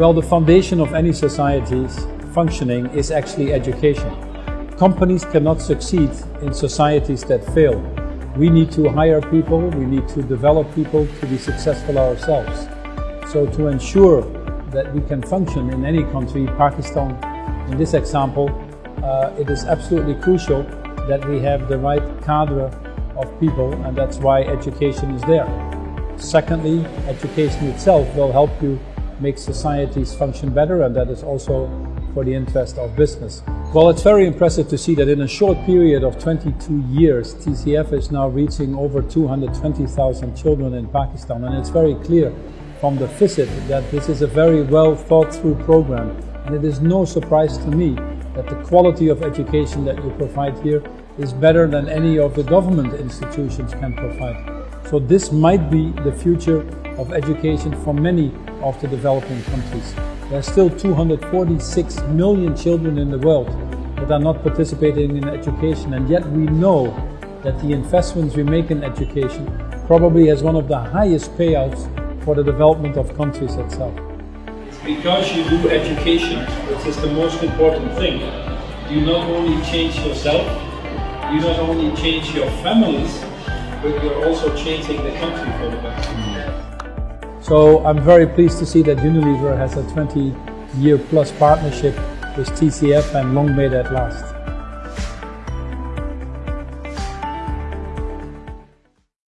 Well, the foundation of any society's functioning is actually education. Companies cannot succeed in societies that fail. We need to hire people, we need to develop people to be successful ourselves. So to ensure that we can function in any country, Pakistan in this example, uh, it is absolutely crucial that we have the right cadre of people and that's why education is there. Secondly, education itself will help you make societies function better and that is also for the interest of business. Well, it's very impressive to see that in a short period of 22 years, TCF is now reaching over 220,000 children in Pakistan and it's very clear from the visit that this is a very well thought through program and it is no surprise to me that the quality of education that you provide here is better than any of the government institutions can provide. So this might be the future of education for many of the developing countries. There are still 246 million children in the world that are not participating in education and yet we know that the investments we make in education probably has one of the highest payouts for the development of countries itself. It's because you do education, which is the most important thing. You not only change yourself, you not only change your families, but you're also changing the country for the better. So I'm very pleased to see that Unilever has a 20 year plus partnership with TCF and long may that last.